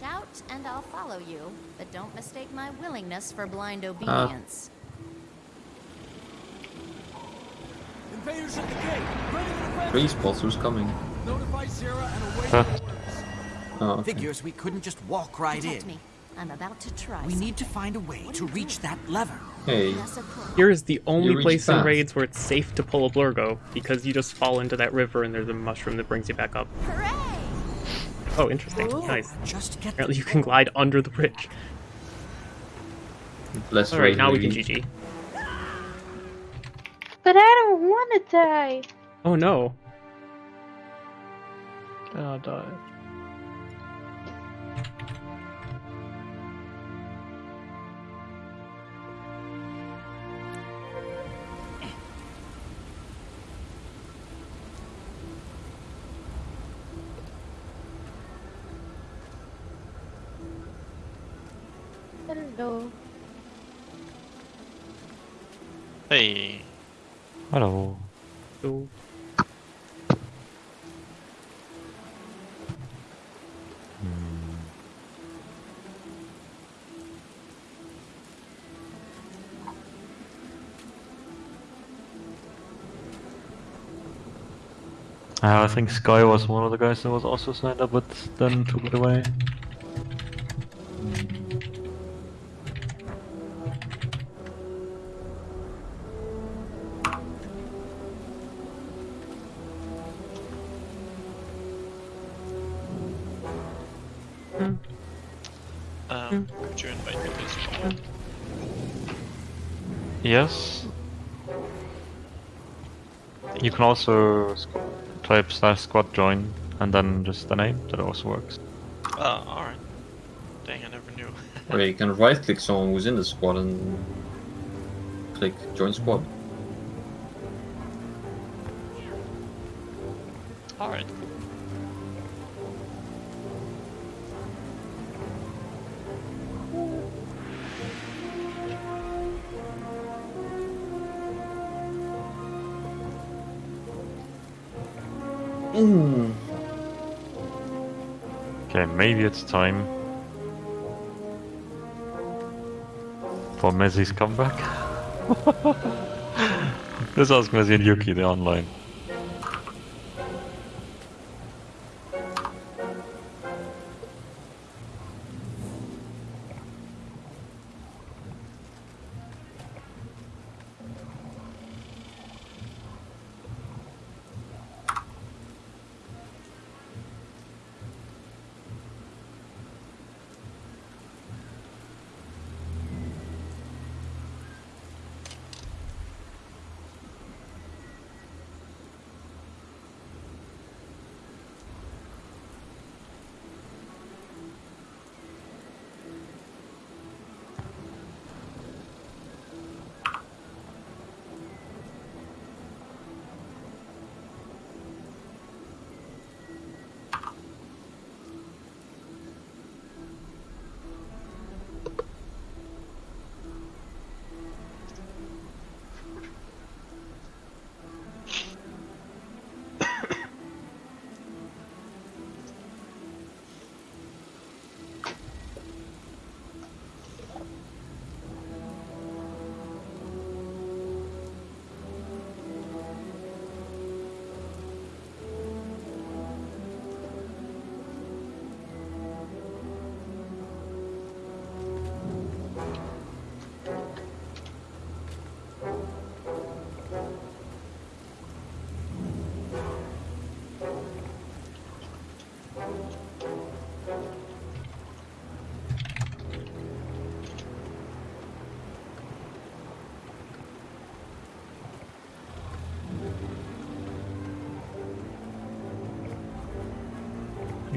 Shout and I'll follow you, but don't mistake my willingness for blind uh. obedience. Invaders at the gate. Ready to defend. Who's coming? Notify Sarah and await Huh. Oh, okay. Figures we couldn't just walk right Protect in. me. I'm about to try. We need to find a way to reach that lever. Hey. Here is the only reach place in raids where it's safe to pull a blurgo because you just fall into that river and there's a mushroom that brings you back up. Hooray! Oh, interesting. Nice. Just get Apparently you can glide under the bridge. bless Alright, now we Rosie. can GG. But I don't want to die. Oh no. Oh, die. Hey, Hello. So, Uh, I think Sky was one of the guys that was also signed up, but then took it away. Um, could you invite me to squad? Yes. You can also type slash squad join and then just the name. That also works. Oh, alright. Dang, I never knew. Or you can right click someone who's in the squad and click join squad. Okay, maybe it's time for Messi's comeback. Let's ask Messi and Yuki, they're online.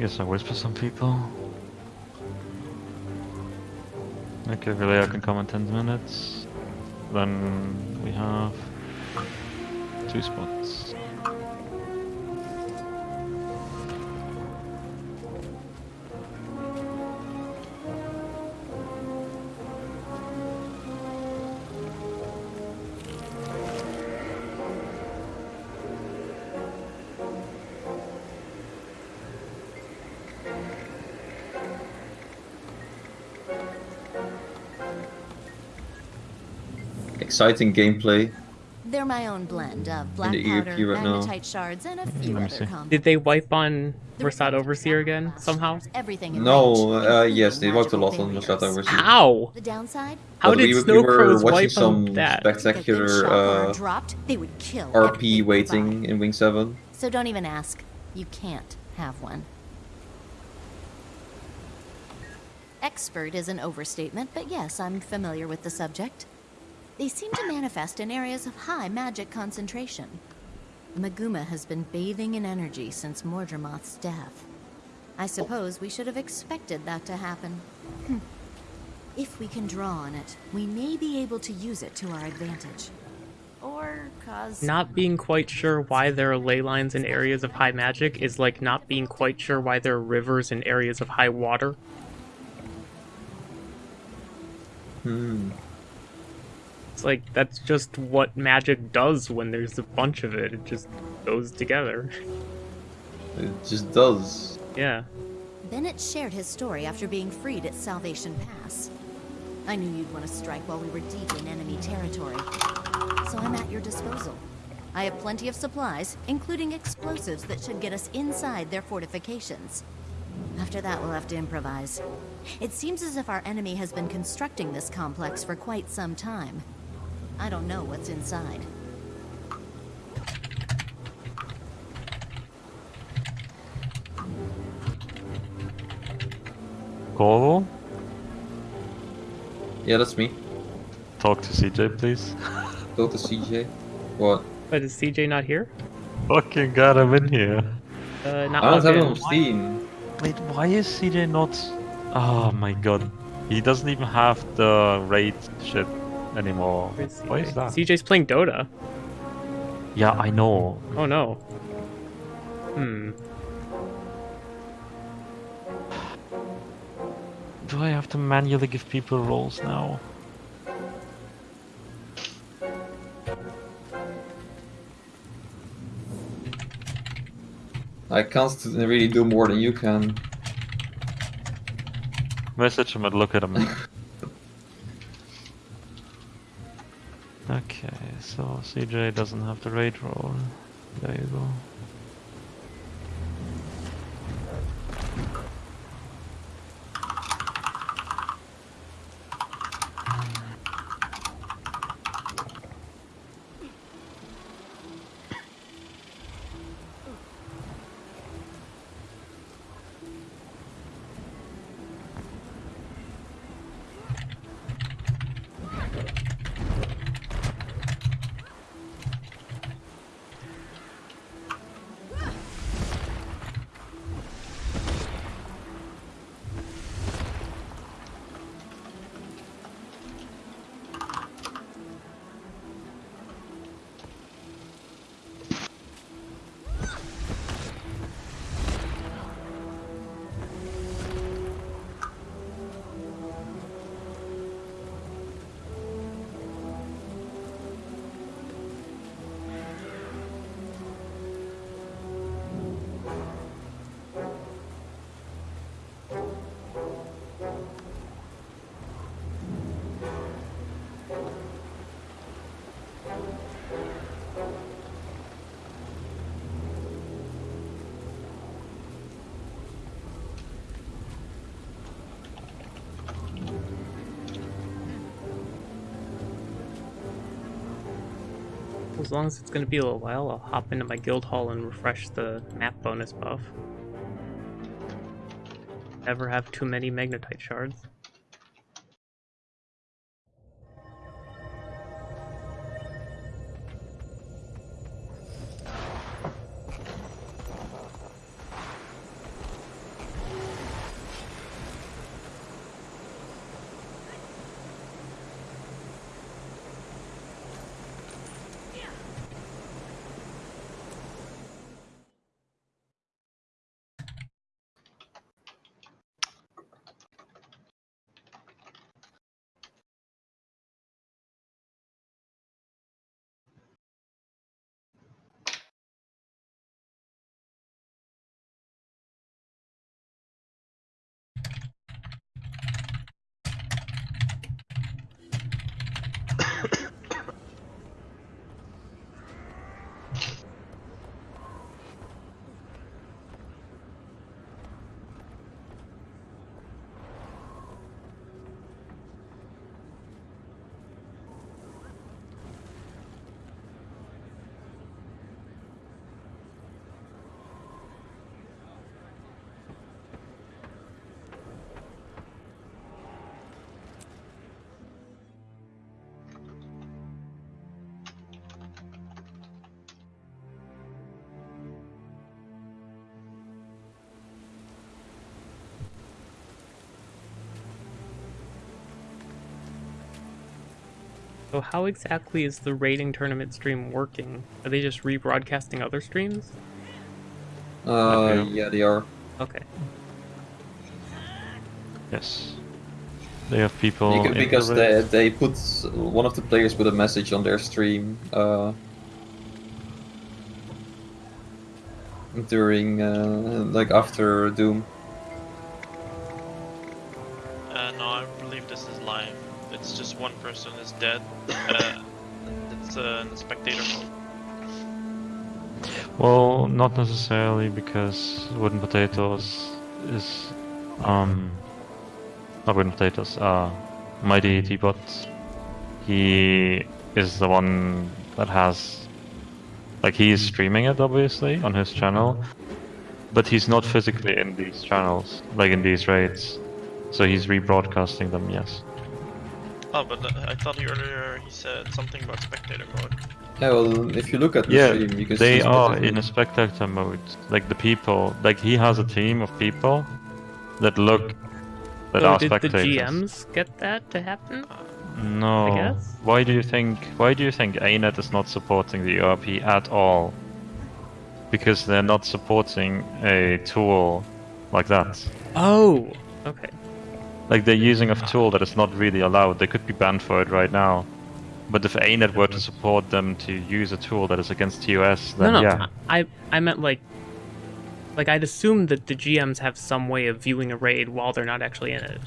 Guess I whisper some people. Okay, Vilea can come in 10 minutes. Then we have two spots. Exciting gameplay. They're my own blend of black the powder, ERP right now. magnetite shards, and a few let me other see. combos. Did they wipe on The Mursaat Overseer again somehow? Everything in No, range, uh, yes, they worked a lot on barriers. Machete Overseer. How? The downside? How did we, Snow we were watching wipe some on that? If a spectacular uh, dropped, they would kill RP waiting nearby. in Wing 7. So don't even ask. You can't have one. Expert is an overstatement, but yes, I'm familiar with the subject. They seem to manifest in areas of high magic concentration. Maguma has been bathing in energy since Mordremoth's death. I suppose we should have expected that to happen. Hmm. If we can draw on it, we may be able to use it to our advantage. Or cause. Not being quite sure why there are ley lines in areas of high magic is like not being quite sure why there are rivers in areas of high water. Hmm. It's like that's just what magic does when there's a bunch of it. It just goes together. It just does. Yeah. Bennett shared his story after being freed at Salvation Pass. I knew you'd want to strike while we were deep in enemy territory. So I'm at your disposal. I have plenty of supplies, including explosives that should get us inside their fortifications. After that, we'll have to improvise. It seems as if our enemy has been constructing this complex for quite some time. I don't know what's inside. Corvo, Yeah, that's me. talk to CJ, please. Go to CJ. What? But is CJ not here? Fucking got him in here. Uh, not I don't logged have him on Steam. Wait, why is CJ not? Oh my god, he doesn't even have the raid shit anymore. Where's Why that? CJ's playing Dota. Yeah, I know. Oh no. Hmm. Do I have to manually give people roles now? I can't really do more than you can. Message him and look at him. so CJ doesn't have the raid role. There you go. As long as it's gonna be a little while, I'll hop into my guild hall and refresh the map bonus buff. Never have too many magnetite shards. So how exactly is the raiding tournament stream working? Are they just rebroadcasting other streams? Uh, Okay. yeah, they are. Okay. Yes. They have people. You can, in the because they, they put one of the players put a message on their stream uh, during uh, like after Doom. Not necessarily because Wooden Potatoes is um not Wooden Potatoes, uh Mighty Teapot. He is the one that has like he is streaming it obviously on his channel. But he's not physically in these channels, like in these raids. So he's rebroadcasting them, yes. Oh, but uh, I thought earlier he said something about spectator mode. Yeah, well, if you look at the Yeah, stream, you can they see are in a spectator mode. Like the people, like he has a team of people that look that so are did the spectators. GMs get that to happen? No. I guess? Why do you think? Why do you think ANET is not supporting the ERP at all? Because they're not supporting a tool like that. Oh, okay. Like they're using a tool that is not really allowed. They could be banned for it right now. But if ANET were to support them to use a tool that is against TOS, then no, no. yeah. I I meant like like I'd assume that the GMs have some way of viewing a raid while they're not actually in it.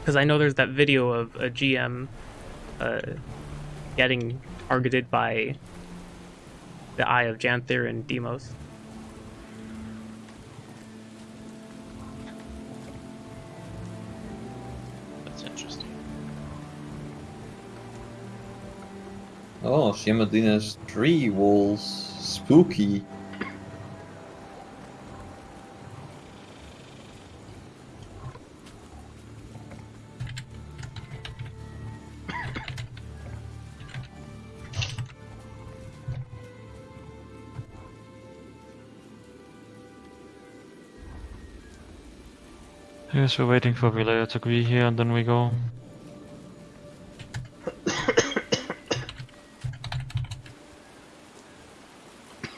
Because I know there's that video of a GM uh, getting targeted by the eye of Janther and Demos. Oh, Shimadina's tree walls. Spooky. Yes, we're waiting for Vilea to agree here and then we go.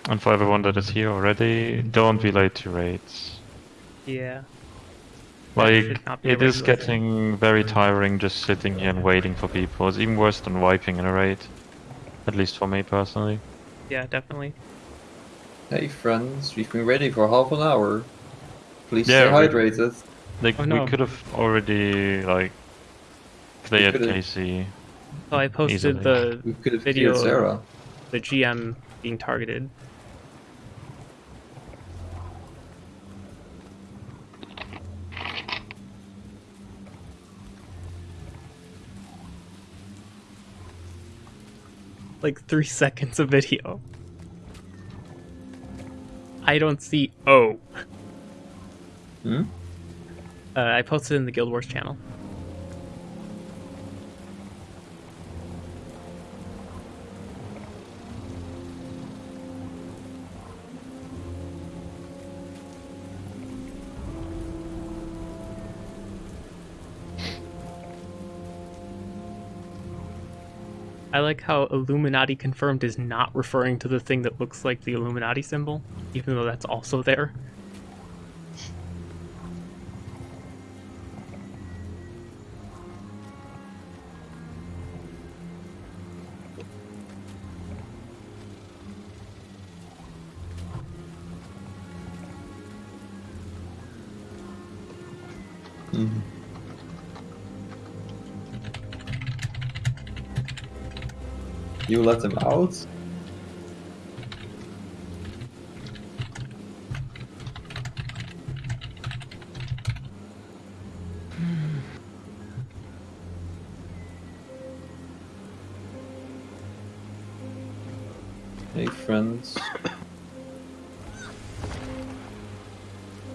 and for everyone that is here already, don't be late to raids. Yeah. Like, should not be a it is getting very tiring just sitting here and waiting for people. It's even worse than wiping in a raid. At least for me personally. Yeah, definitely. Hey friends, we've been ready for half an hour. Please Yeah, stay hydrated. Like, Oh, no. we could have already, like, cleared could've- Casey. So I posted Easily. the We could have Video. killed Sarah. the GM being targeted. Like three seconds of video. I don't see O. Hmm? Uh, I posted in the Guild Wars channel. I like how Illuminati confirmed is not referring to the thing that looks like the Illuminati symbol, even though that's also there. You let them out? Hey friends.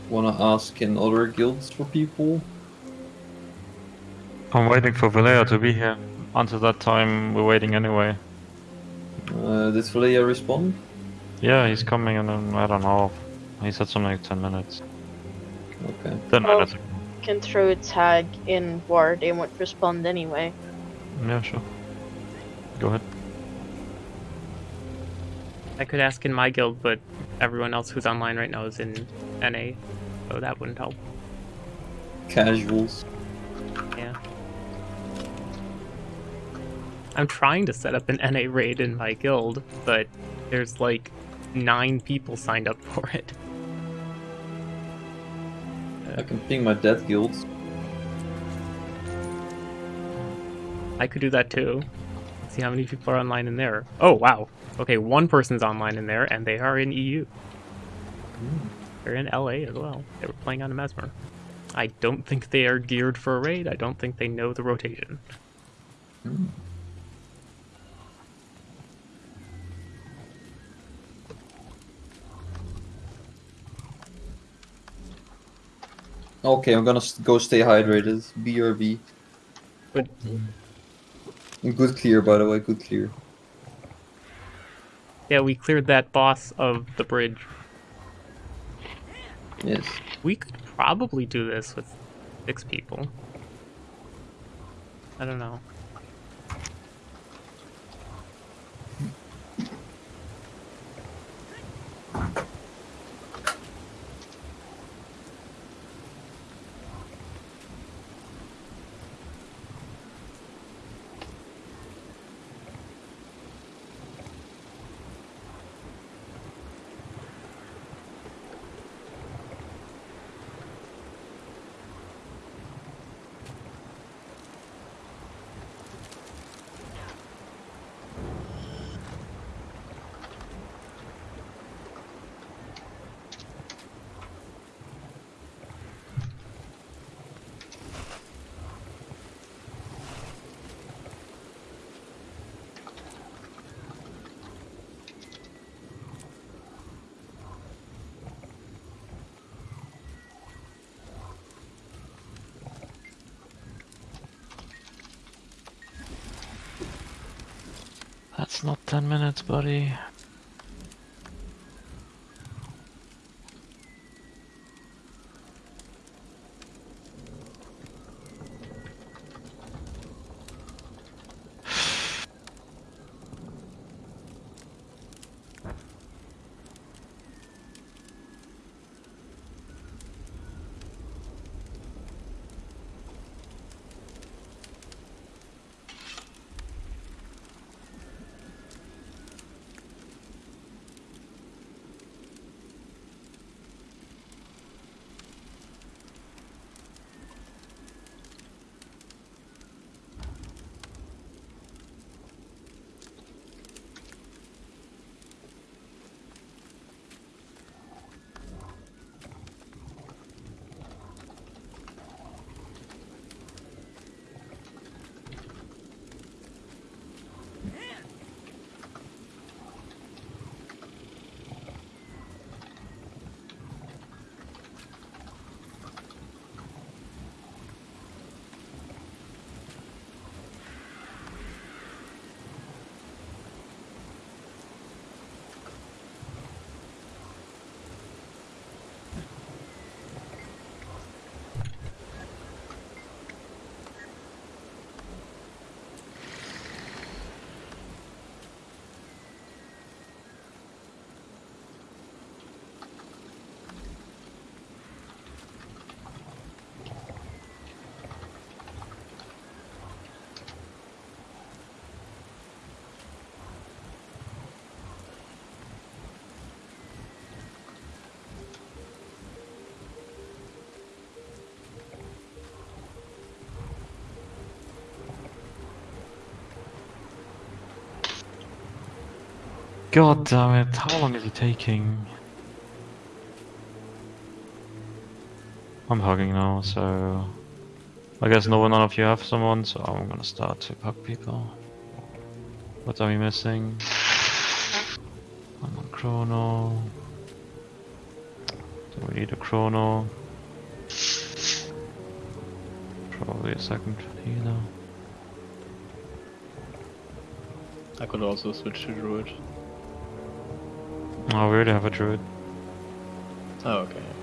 Wanna ask in other guilds for people? I'm waiting for Vilea to be here. Until that time, we're waiting anyway. Uh, did Valia respond? Yeah, he's coming in, um, I don't know. He said something like 10 minutes. Okay. 10 Oh. minutes. Can throw a tag in war, they won't respond anyway. Yeah, sure. Go ahead. I could ask in my guild, but everyone else who's online right now is in NA, so that wouldn't help. Casuals. Yeah. I'm trying to set up an NA raid in my guild, but there's like nine people signed up for it. I can ping my death guilds. I could do that too. See how many people are online in there. Oh, wow. Okay, one person's online in there, and they are in EU. They're in LA as well. They were playing on a Mesmer. I don't think they are geared for a raid. I don't think they know the rotation. Hmm. Okay, I'm gonna go stay hydrated. BRB. But good clear, by the way, good clear. yeah, we cleared that boss of the bridge. Yes. We could probably do this with six people. I don't know. That's not 10 minutes, buddy. God damn it, how long is it taking? I'm hugging now, so... I guess no none of you have someone, so I'm gonna start to hug people. What are we missing? I'm on chrono. Do we need a chrono? Probably a second healer. I could also switch to druid. Oh, we already have a druid. Oh, okay.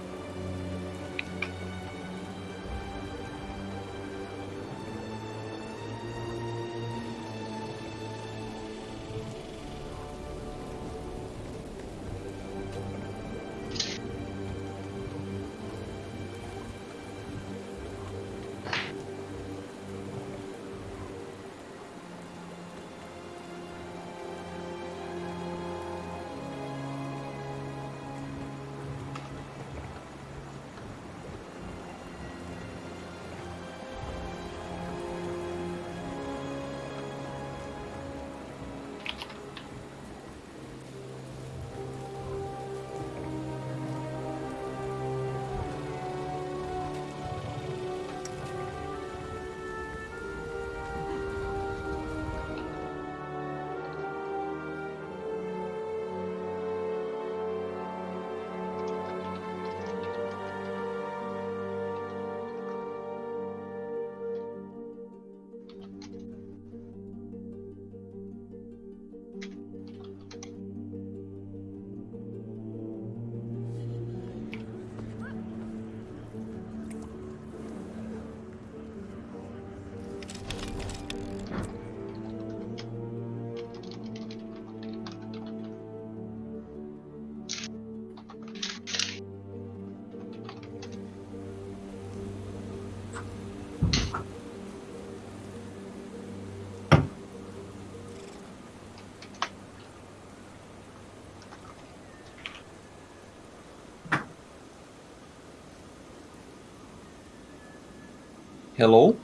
Hello?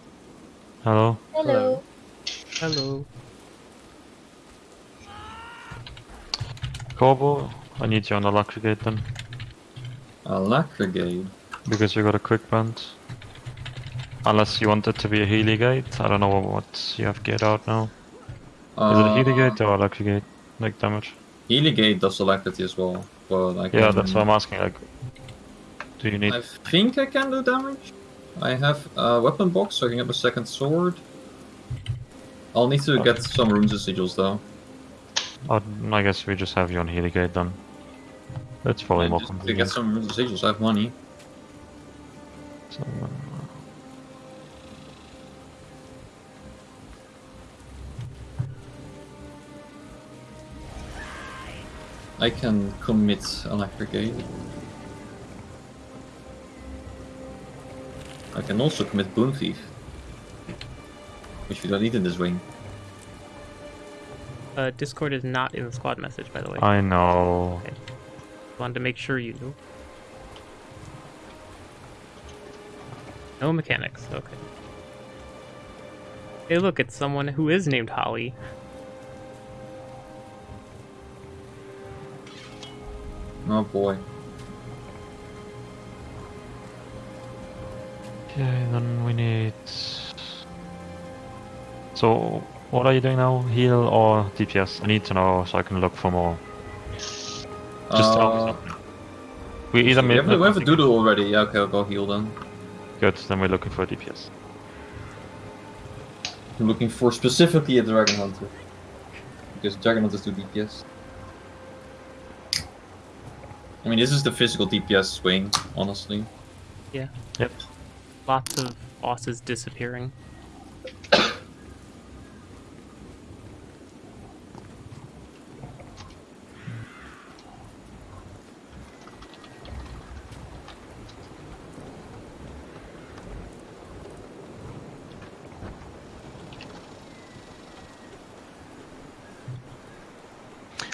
Hello? Hello. Hello. Corvo, I need you on the Alacrigate then. A lacquer gate. Because you got a quick band. Unless you want it to be a Healy gate. I don't know what you have geared out now. Is it a Healy Uh, gate or a Alacrigate? Like damage? Healy gate does alacrity as well, but I can... Yeah, that's what I'm asking. Like, do you need? I think I can do damage. I have a weapon box, so I can get a second sword. I'll need to get some runes and sigils though. Oh, I guess we just have you on Healy gate then. That's probably And more just to get convenient. some runes and sigils, I have money. So, uh, I can commit Alacrigate. Can also commit Boon Thief. Which we don't need in this ring. Uh, Discord is not in the squad message, by the way. I know. Wanted to make sure you knew. No mechanics. Okay. Hey, look, it's someone who is named Holly. Oh boy. Okay, then we need. So, what are you doing now? Heal or DPS? I need to know so I can look for more. Just tell me Uh, something. We either we made have, we have a doodle already. Yeah, okay, I'll go heal then. Good, then we're looking for DPS. I'm looking for specifically a Dragon Hunter. Because Dragon Hunters do DPS. I mean, this is the physical DPS swing, honestly. Yeah. Yep. Lots of bosses disappearing.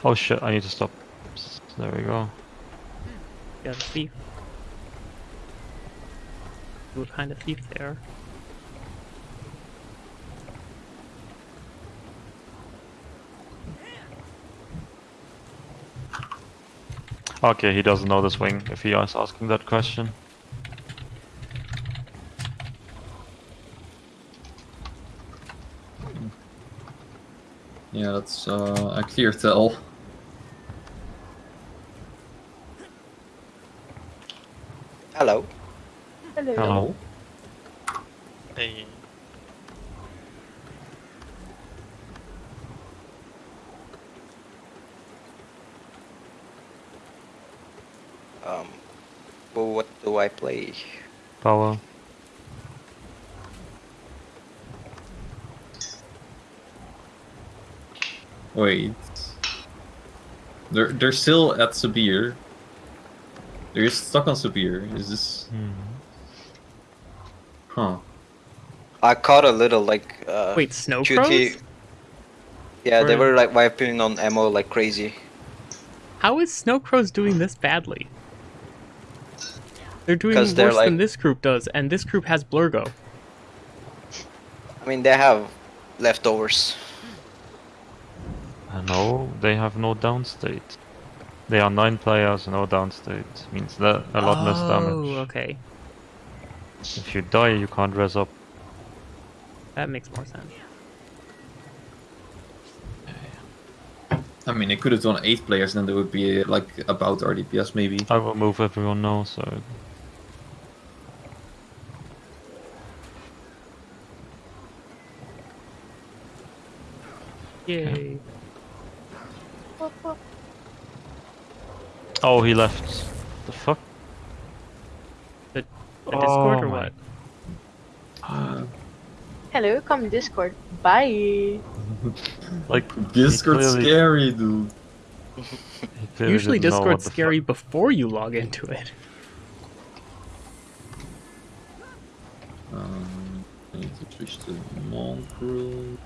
Oh shit, I need to stop. There we go. Yeah, the thief. What kind of thief there? Okay, he doesn't know the swing if he is asking that question. Yeah, that's uh, a clear tell. Hello. Hello. Hello. Hey. Um, well, what do I play? Power. Wait. They're they're still at Sabir. They're stuck on Sabir. Is this? Hmm. Huh. I caught a little like uh, Wait, snow QT. crows? Yeah, they were like wiping on ammo like crazy. How is Snow Crows doing this badly? They're doing worse they're than this group does, and this group has Blurgo. I mean, they have leftovers. Uh, No, they have no downstate. They are nine players, no downstate. Means that a lot less damage. Oh, damage. okay. If you die, you can't res up. That makes more sense. I mean, they could have done eight players, and then there would be like about our DPS maybe. I will move everyone now, so Yay. Oh, he left. The fuck? The Discord Oh or what? Uh, Hello, come Discord. Bye. Like Discord's clearly- scary, dude. Usually didn't know what Discord's scary fuck- before you log into it. Um, I need to switch to monk rule.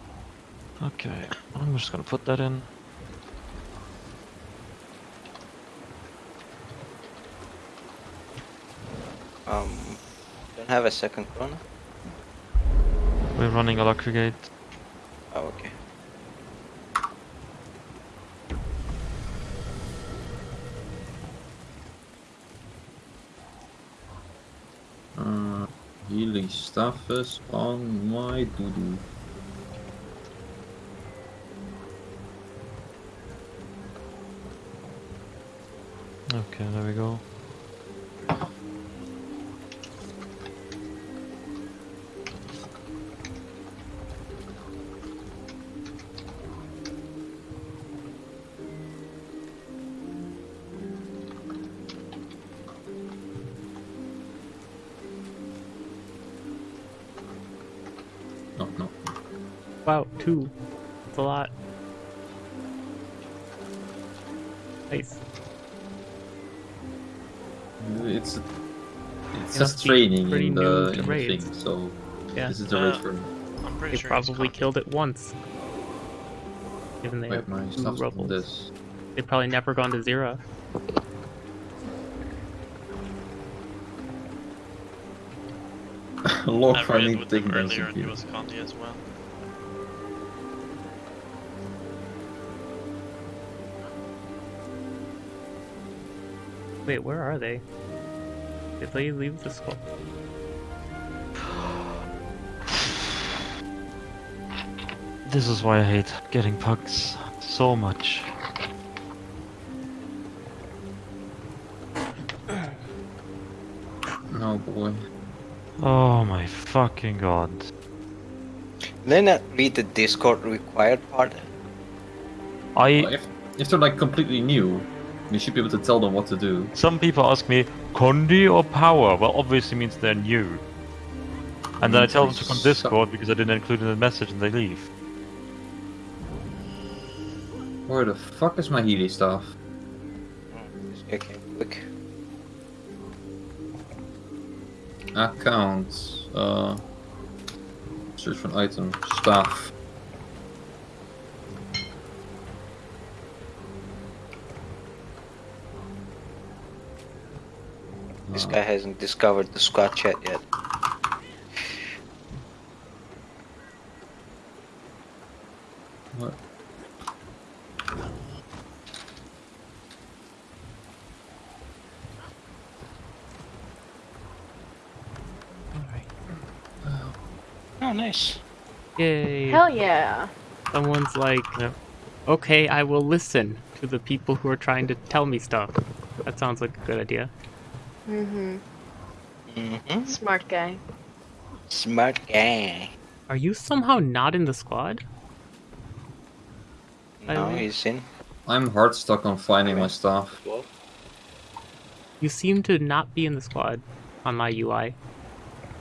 Okay, I'm just gonna put that in. Um, don't have a second chrono. We're running Alacrigate. Oh, okay. Uh, healing stuff is on my doo-doo. Okay, there we go. Nice. It's it's It just training pretty in new the, in the thing, so Yeah. this is the Uh, raid for I'm pretty They sure. probably killed it once. Given they Wait, have my two stuff's rebels. this. They've probably never gone to zero. Log I finding raided with him earlier and was Condi as well. Wait, where are they? Did they leave the skull? This is why I hate getting pugs so much. Oh boy. Oh my fucking god. Did I not read the Discord required part? I If, if they're like completely new, you should be able to tell them what to do. some people ask me Condi or power. Well, obviously means they're new. And then I tell them to come Discord because I didn't include in the message and they leave. Where the fuck is my Healy stuff? Okay, quick. Account. Uh, search for an item. Staff. This Uh, guy hasn't discovered the squad chat yet. What? Oh, nice. Yay! Hell yeah. Someone's like, okay, I will listen to the people who are trying to tell me stuff. That sounds like a good idea. Mm-hmm. Mm-hmm. Smart guy. Smart guy. Are you somehow not in the squad? No, he's in. I'm hard stuck on finding my stuff. You seem to not be in the squad on my UI.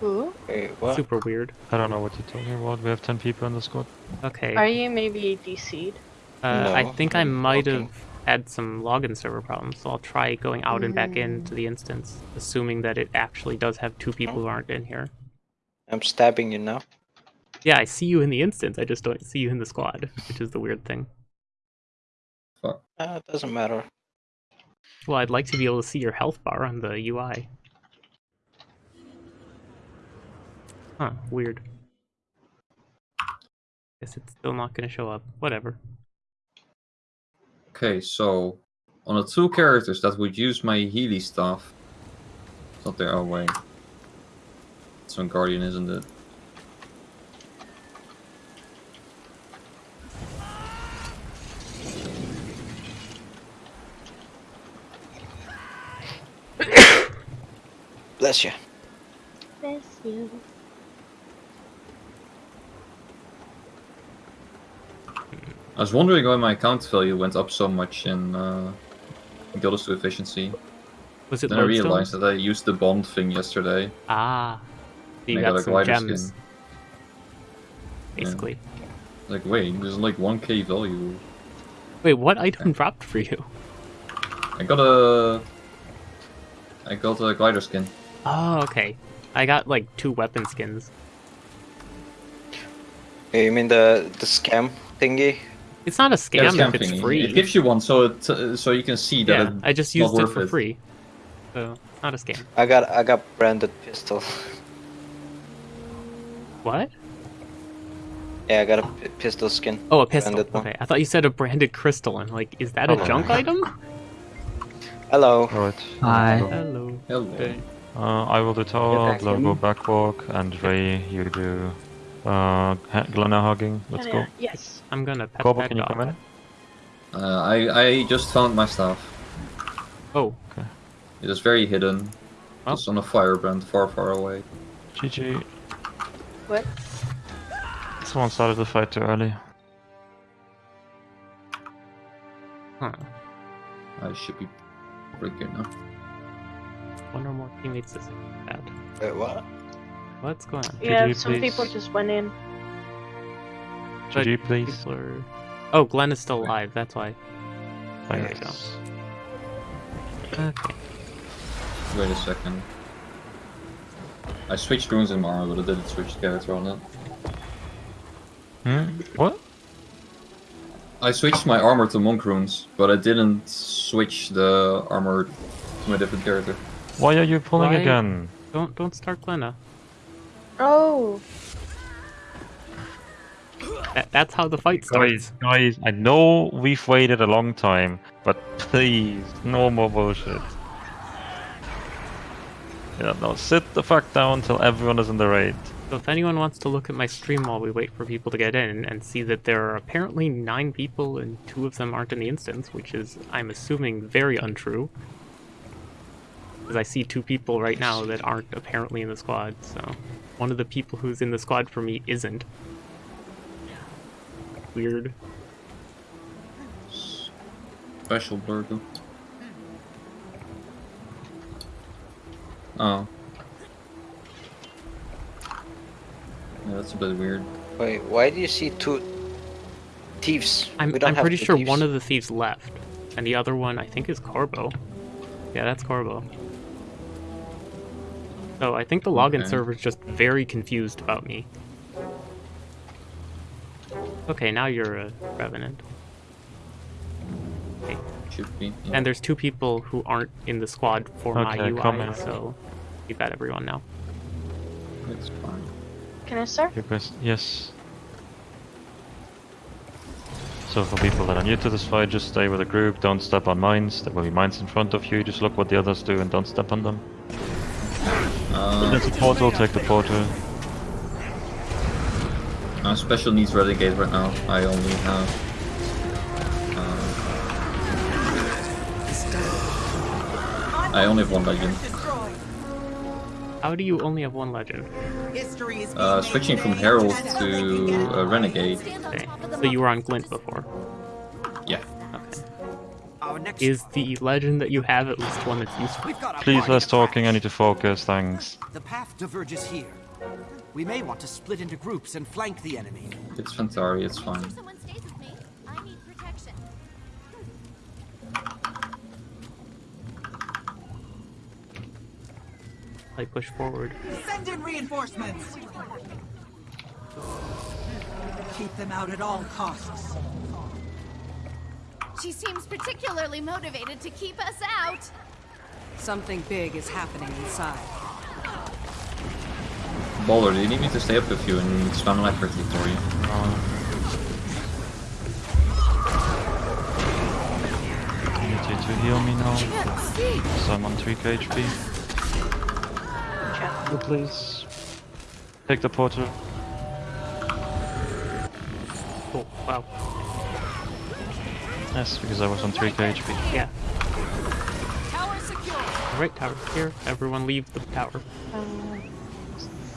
Who? Wait, what? Super weird. I don't know what you're talking about. We have 10 people in the squad. Okay. Are you maybe DC'd? Uh, I think I might have looking. Had some login server problems, so I'll try going out and back into the instance, assuming that it actually does have two people who aren't in here. I'm stabbing you now. Yeah, I see you in the instance, I just don't see you in the squad, which is the weird thing. Fuck. Uh, it doesn't matter. Well, I'd like to be able to see your health bar on the UI. Huh, weird. Guess it's still not gonna show up. Whatever. Okay, so on the two characters that would use my Healy stuff. It's not there. Oh wait. It's on Guardian, isn't it? Bless you. Bless you. I was wondering why my account value went up so much in uh, Guild Wars 2 Efficiency. Was it Then I realized that I used the bond thing yesterday. Ah. So you got, got a some glider gems. skin. Basically. Like, wait, there's like 1k value. Wait, what item dropped for you? I got a. I got a glider skin. Oh, okay. I got like two weapon skins. Hey, you mean the the scam thingy? It's not a scam Yeah, if it's thingy. free. It gives you one, so it uh, so you can see that. yeah, it- I just not used it for it. free. So, not a scam. I got I got branded pistol. What? Yeah, I got a p- pistol skin. Oh, a pistol. Branded one. Okay, I thought you said a branded crystal, and like, is that a Oh. junk item? Hello. Alright. Hi. Hello. Hello. Okay. Uh, I will do tower, back Glow go backwalk, and Ray, you do uh, ha- Glenna hugging. Let's go. Yes. I'm gonna pet Corvo, that can you come in? Uh, I I just found my staff. Oh, It is very hidden. Oh. It's on a firebrand far, far away. GG. What? Someone started the fight too early. huh. I should be pretty good now. One or more teammates is bad. Wait, what? What's going on? Yeah, GG, some people just went in. But GG, please. people are- Oh, Glenn is still alive. That's why. There you go. Thanks. Okay. Wait a second. I switched runes in my armor, but I didn't switch the character on it. Hmm? What? I switched my armor to monk runes, but I didn't switch the armor to my different character. Why are you pulling Why- again? Don't don't start Glenna. Oh. That, that's how the fight starts. Guys, guys, I know we've waited a long time, but please, no more bullshit. Yeah, no, sit the fuck down till everyone is in the raid. So if anyone wants to look at my stream while we wait for people to get in and see that there are apparently nine people and two of them aren't in the instance, which is, I'm assuming, very untrue. Because I see two people right now that aren't apparently in the squad, so one of the people who's in the squad for me isn't. Weird. Special burger. Oh. Yeah, that's a bit weird. Wait, why do you see two thieves? I'm, I'm pretty sure thieves. one of the thieves left, and the other one I think is Corbo. Yeah, that's Corbo. So I think the login Okay. server's just very confused about me. Okay, now you're a revenant. Okay. Should be. yeah. And there's two people who aren't in the squad for my Okay, come UI, in. so you've got everyone now. It's fine. Can I start? Your best, yes. So for people that are new to this fight, just stay with the group, don't step on mines. There will be mines in front of you, just look what the others do and don't step on them. Uh, There's a portal, take the portal. Uh, special needs renegade right now. I only have. Uh, I only have one legend. How do you only have one legend? Uh, switching from herald to uh, renegade. Okay, so you were on Glint before. Yeah. Okay. Is the legend that you have at least one that's useful? We've got a Please, party less to talking, I need to focus, thanks. The path diverges here. We may want to split into groups and flank the enemy. It's Fantari, it's fine. Someone stays with me. I need protection. I push forward. Send in reinforcements! Keep them out at all costs. She seems particularly motivated to keep us out. Something big is happening inside. Boulder, do you need me to stay up with you and spam life quickly for you? I need you to heal me now. So I'm on 3k HP. Oh, please. Take the portal. Oh, Wow. Yes, because I was on 3k HP. Yeah. Tower secure. Alright, tower here. Everyone leave the tower. Uh,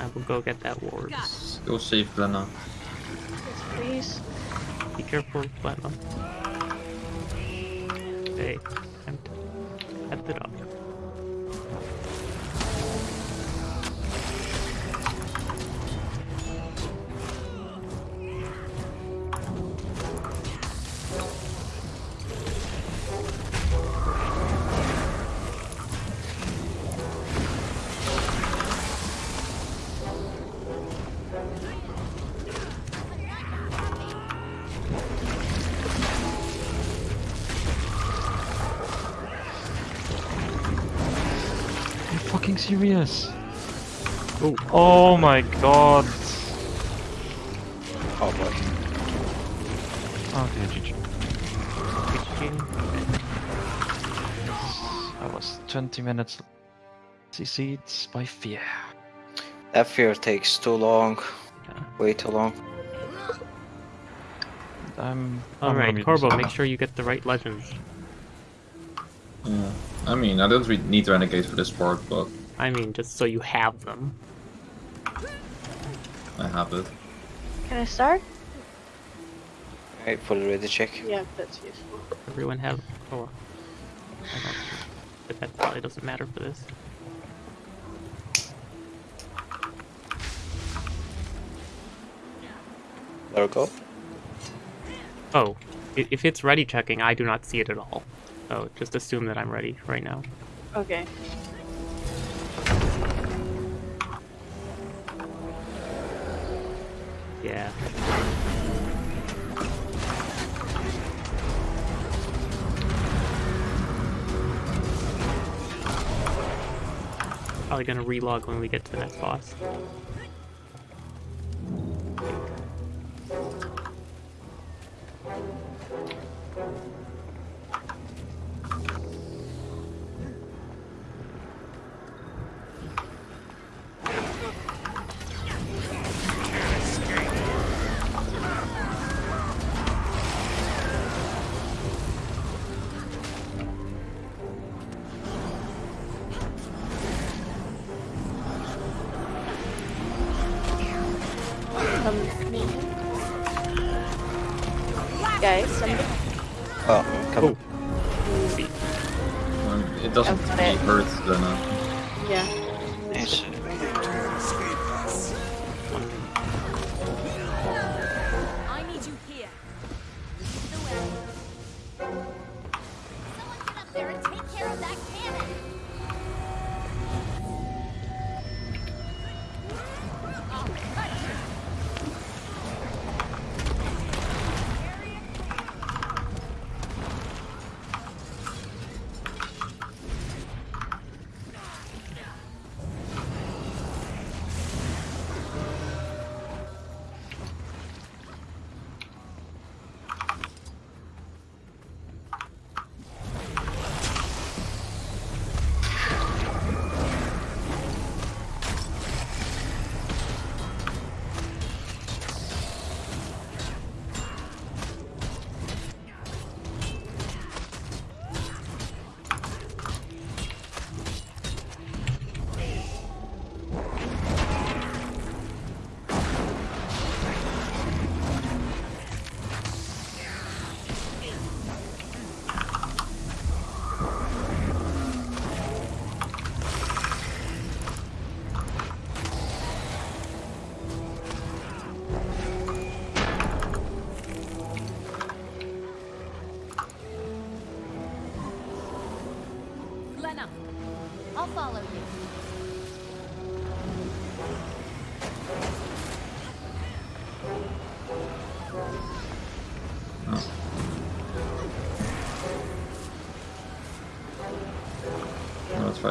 I will go get that ward. Go save Glenna. please. Be careful, Glenna. I'm at the it serious? Oh, oh my god. Oh boy. Okay, GG. HG. I was 20 minutes CC'd by fear. That fear takes too long. Yeah. Way too long. I'm. I'm All gonna right, be Corbo, make sure you get the right legends. Yeah. I mean, I don't really need to Renegade for this part, but I mean, just so you have them. I have it. Can I start? Right, fully ready check. Yeah, that's useful. Everyone have. Oh, I don't. But that probably doesn't matter for this. There we go. Oh, if it's ready checking, I do not see it at all. So just assume that I'm ready right now. Okay. Yeah. Probably gonna relog when we get to the next boss.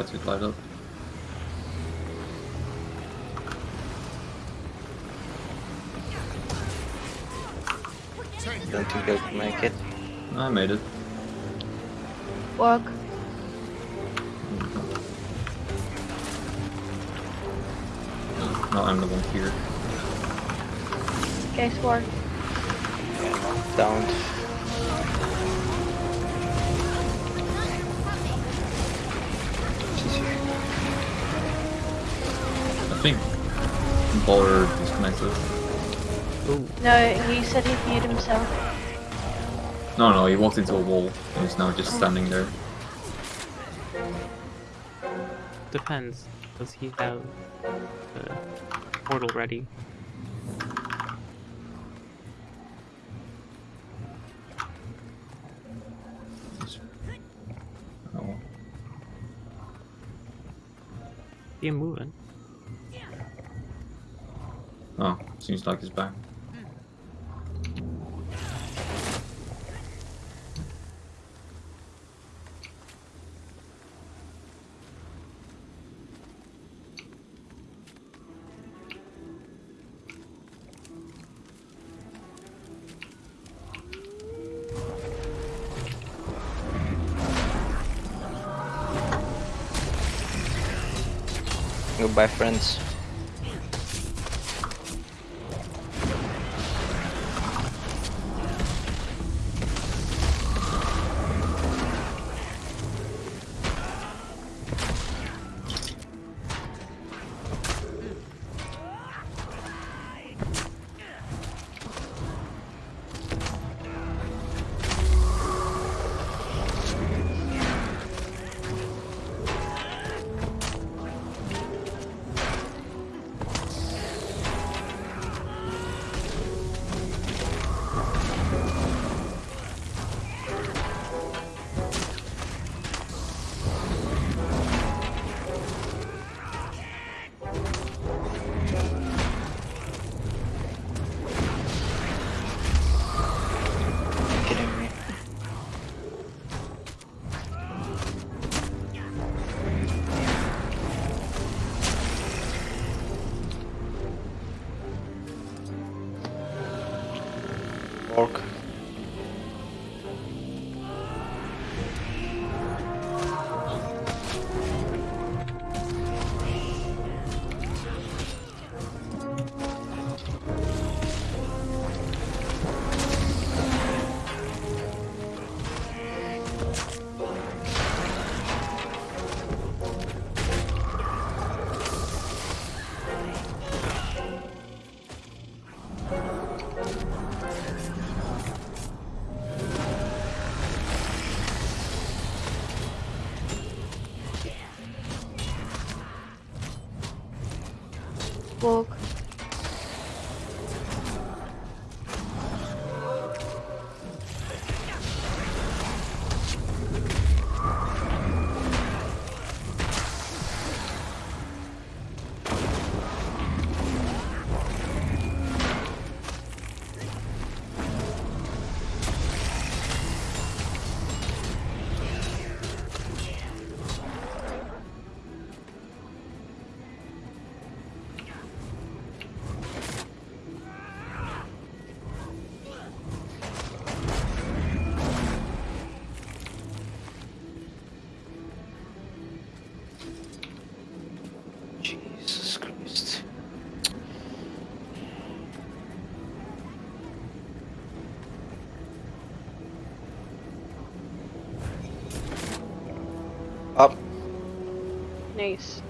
Try to glide up. Don't think I can make it. I made it. Work. No, I'm the one here. Guys, walk. Down. Baller disconnected. No, he said he'd mute himself. No, no, he walked into a wall and he's now just standing there. Depends. Does he have the portal ready? Oh. See him moving. Oh, seems like he's back. Goodbye, friends. Nice.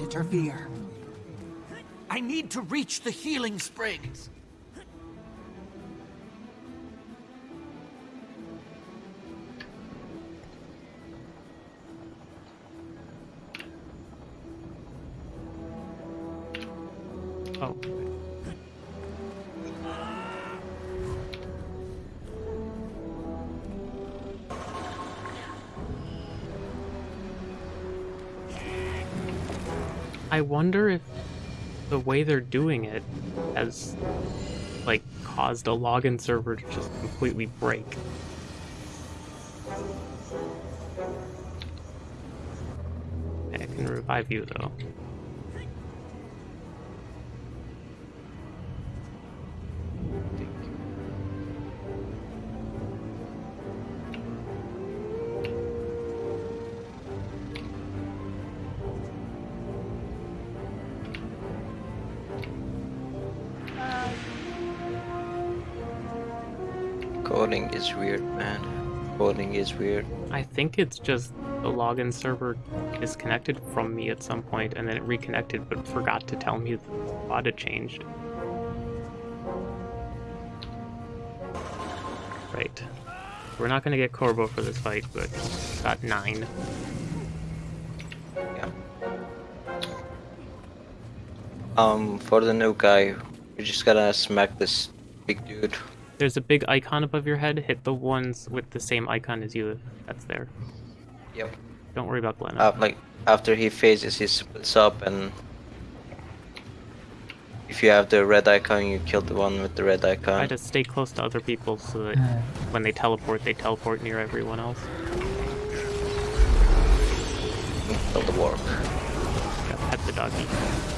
Interfere. I need to reach the healing springs. I wonder if the way they're doing it has like caused a login server to just completely break. I can revive you though. Is weird. I think it's just the login server disconnected from me at some point and then it reconnected but forgot to tell me the spot had changed. Right. We're not gonna get Corbo for this fight, but got nine. Yeah. Um, for the new guy, you just gotta smack this big dude. There's a big icon above your head. Hit the ones with the same icon as you. That's there. Yep. Don't worry about Glenn. Uh, like after he phases, he splits up, and if you have the red icon, you kill the one with the red icon. Try icon. to stay close to other people so that when they teleport, they teleport near everyone else. Kill the warp. Yeah, pet the doggy.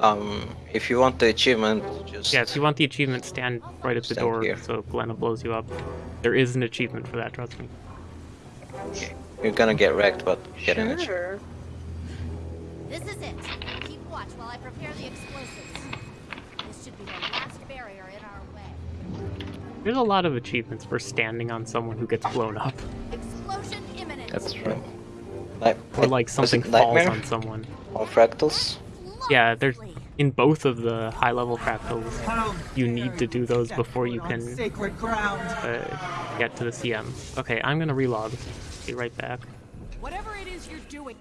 Um, if you want the achievement, just Yeah, if you want the achievement, stand right at the Stand door here. so Glenna blows you up. There is an achievement for that, trust me. you're gonna get wrecked, but get an achievement. Sure. This is it. Keep watch while I prepare the explosives. This should be the last barrier in our way. There's a lot of achievements for standing on someone who gets blown up. Explosion imminent. That's true. Like, Or like something falls on someone. on fractals. Yeah, there's in both of the high level fractals, you need to do those before you can uh, get to the CM. Okay, I'm gonna relog. Be right back. Whatever it is you're doing,